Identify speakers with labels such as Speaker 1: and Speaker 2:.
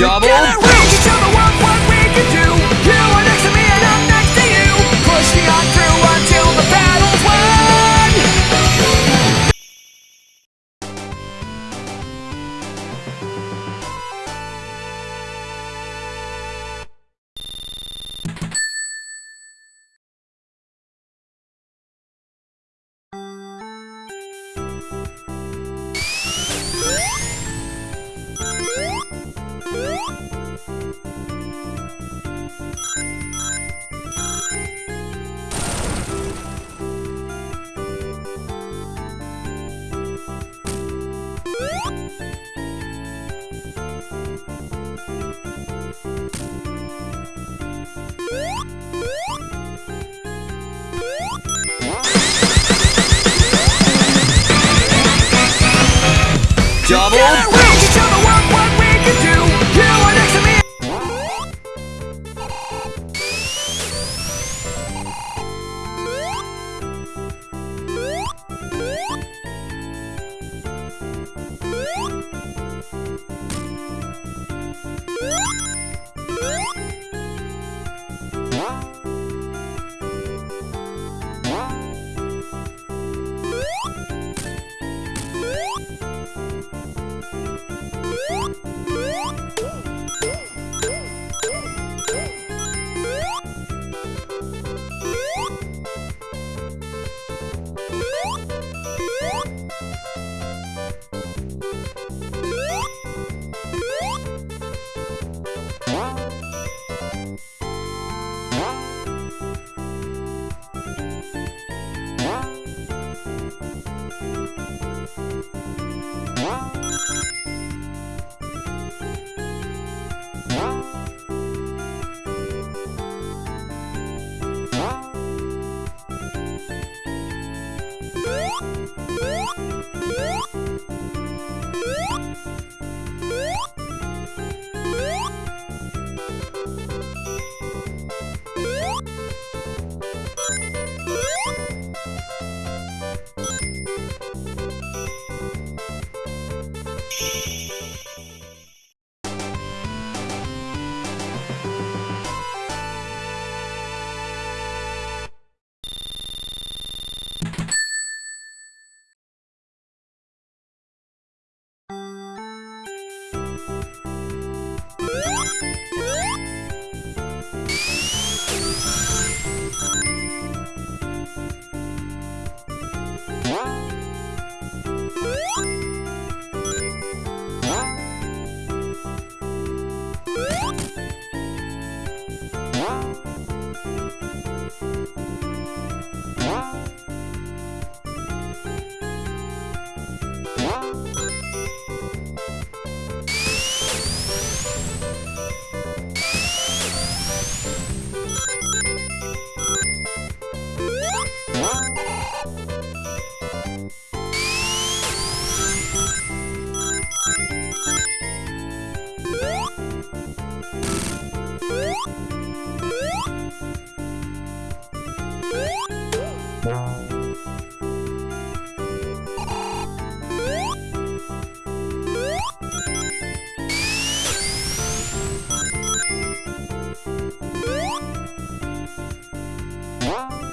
Speaker 1: Double
Speaker 2: Bye. Double. you you